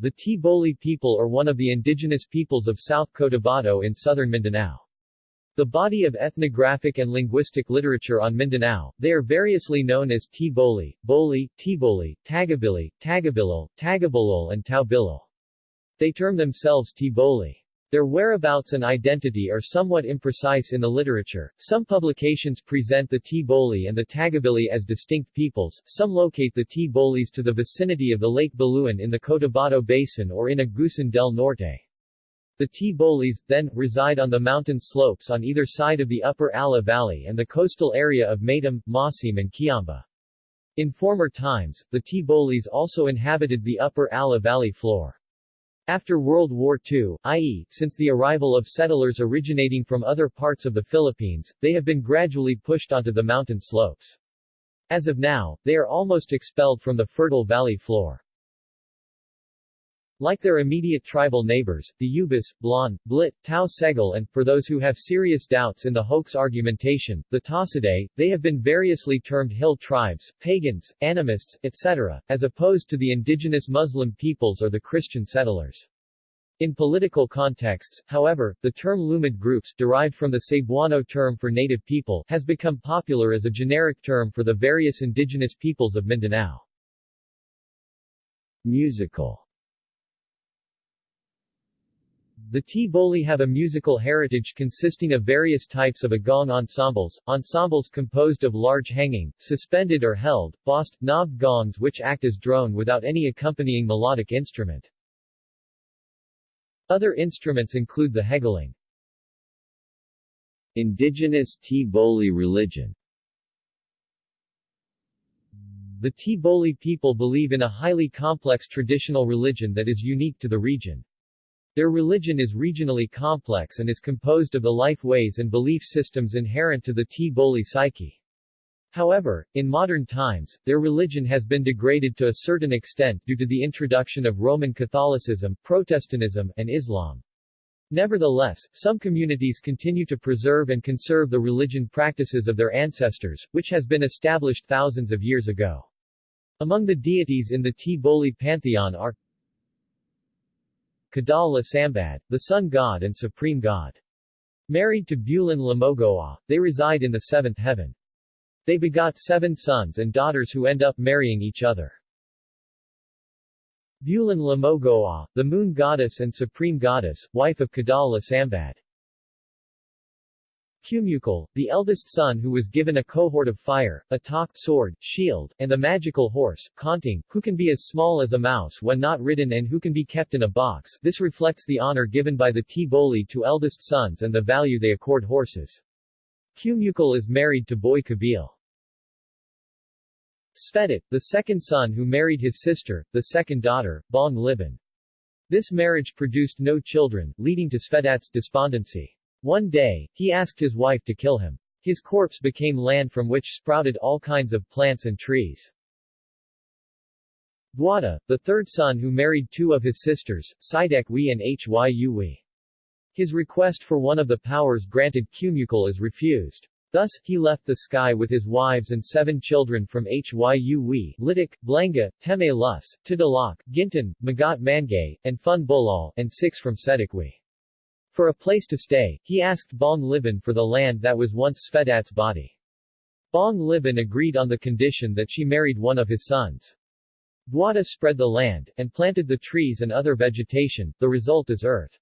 The Tiboli people are one of the indigenous peoples of South Cotabato in southern Mindanao. The body of ethnographic and linguistic literature on Mindanao, they are variously known as Tiboli, Boli, Tiboli, Tagabili, Tagabilol, Tagabolol and Taubilol. They term themselves Tiboli. Their whereabouts and identity are somewhat imprecise in the literature. Some publications present the Tiboli and the Tagabili as distinct peoples, some locate the Tibolis to the vicinity of the Lake Buluan in the Cotabato Basin or in Agusan del Norte. The Tibolis, then, reside on the mountain slopes on either side of the upper Allah Valley and the coastal area of Maitum, Maasim and Kiamba. In former times, the Tibolis also inhabited the upper Allah Valley floor. After World War II, i.e., since the arrival of settlers originating from other parts of the Philippines, they have been gradually pushed onto the mountain slopes. As of now, they are almost expelled from the fertile valley floor. Like their immediate tribal neighbors, the Yubis, Blan, Blit, Tau Segul and, for those who have serious doubts in the hoax argumentation, the Tasaday, they have been variously termed hill tribes, pagans, animists, etc., as opposed to the indigenous Muslim peoples or the Christian settlers. In political contexts, however, the term Lumad groups, derived from the Cebuano term for native people, has become popular as a generic term for the various indigenous peoples of Mindanao. Musical the Tiboli have a musical heritage consisting of various types of agong ensembles, ensembles composed of large hanging, suspended or held, bossed, knobbed gongs which act as drone without any accompanying melodic instrument. Other instruments include the hegaling. Indigenous Tiboli religion The Tiboli people believe in a highly complex traditional religion that is unique to the region. Their religion is regionally complex and is composed of the life ways and belief systems inherent to the Tiboli psyche. However, in modern times, their religion has been degraded to a certain extent due to the introduction of Roman Catholicism, Protestantism, and Islam. Nevertheless, some communities continue to preserve and conserve the religion practices of their ancestors, which has been established thousands of years ago. Among the deities in the Tiboli pantheon are Kadal Sambad, the sun god and supreme god. Married to Bulan Lamogoa, they reside in the seventh heaven. They begot seven sons and daughters who end up marrying each other. Bulan Lamogoa, the moon goddess and supreme goddess, wife of Kadal Lasambad. Cumukal, the eldest son who was given a cohort of fire, a talk, sword, shield, and the magical horse, Konting, who can be as small as a mouse when not ridden and who can be kept in a box. This reflects the honor given by the Tiboli to eldest sons and the value they accord horses. Cumukal is married to Boy Kabil. Svedit, the second son who married his sister, the second daughter, Bong Liban. This marriage produced no children, leading to Svedat's despondency. One day, he asked his wife to kill him. His corpse became land from which sprouted all kinds of plants and trees. Duada, the third son who married two of his sisters, Sidekwi and Hyuwi. His request for one of the powers granted Cumukal is refused. Thus, he left the sky with his wives and seven children from Hyuwi, Litik, Blanga, Teme Lus, Tidalak, Gintan, Magat Mangay, and Fun Bolal, and six from Sedikwi. For a place to stay, he asked Bong Liban for the land that was once Svedat's body. Bong Liban agreed on the condition that she married one of his sons. Duada spread the land, and planted the trees and other vegetation, the result is earth.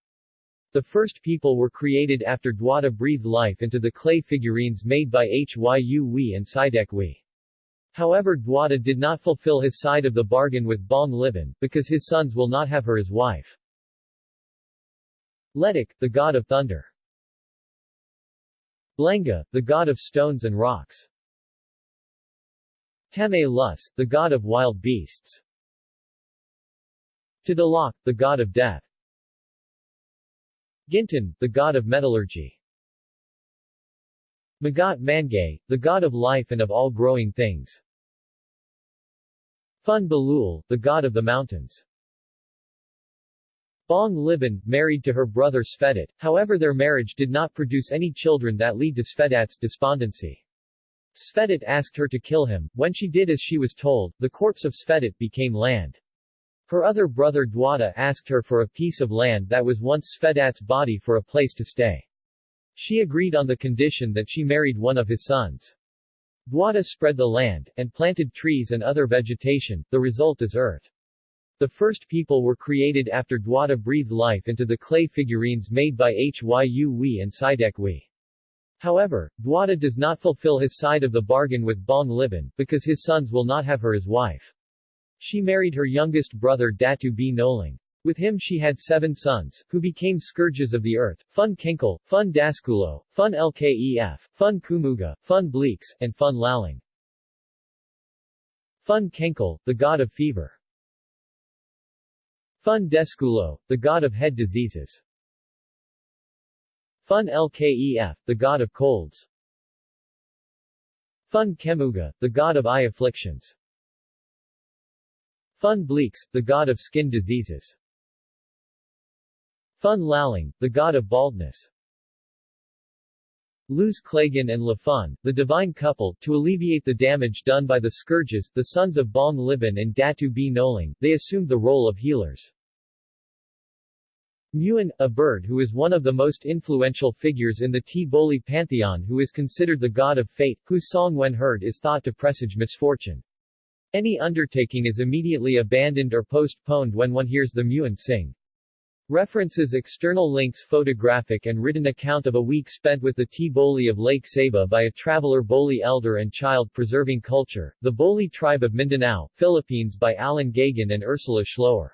The first people were created after Duada breathed life into the clay figurines made by Hyuwi and Sidekwi. However Duada did not fulfill his side of the bargain with Bong Liban, because his sons will not have her as wife. Letik, the god of thunder. Blenga, the god of stones and rocks. Teme Lus, the god of wild beasts. Tidalak, the god of death. Gintan, the god of metallurgy. Magat Mangay, the god of life and of all growing things. Fun Balul, the god of the mountains. Bong Liban, married to her brother Svedit, however their marriage did not produce any children that lead to Svedat's despondency. Svedit asked her to kill him, when she did as she was told, the corpse of Svedit became land. Her other brother Dwada asked her for a piece of land that was once Svedat's body for a place to stay. She agreed on the condition that she married one of his sons. Dwada spread the land, and planted trees and other vegetation, the result is earth. The first people were created after Dwada breathed life into the clay figurines made by Hyu Wi and Sidek Wi. However, Dwada does not fulfill his side of the bargain with Bong Liban, because his sons will not have her as wife. She married her youngest brother Datu B. Noling. With him she had seven sons, who became scourges of the earth, Fun Kinkle, Fun Daskulo, Fun Lkef, Fun Kumuga, Fun Bleaks, and Fun Laling. Fun Kenkle, the god of fever. Fun Deskulo, the god of head diseases. Fun Lkef, the god of colds. Fun Kemuga, the god of eye afflictions. Fun Bleaks, the god of skin diseases. Fun Laling, the god of baldness. Luz Klagan and Lafun, the divine couple, to alleviate the damage done by the scourges, the sons of Bong Liban and Datu B. Noling, they assumed the role of healers. Muin, a bird who is one of the most influential figures in the T-Boli pantheon who is considered the god of fate, whose song when heard is thought to presage misfortune. Any undertaking is immediately abandoned or postponed when one hears the Muin sing. References external links Photographic and written account of a week spent with the T-Boli of Lake Sebu by a traveler Boli elder and child preserving culture, the Boli tribe of Mindanao, Philippines by Alan Gagan and Ursula Schloer.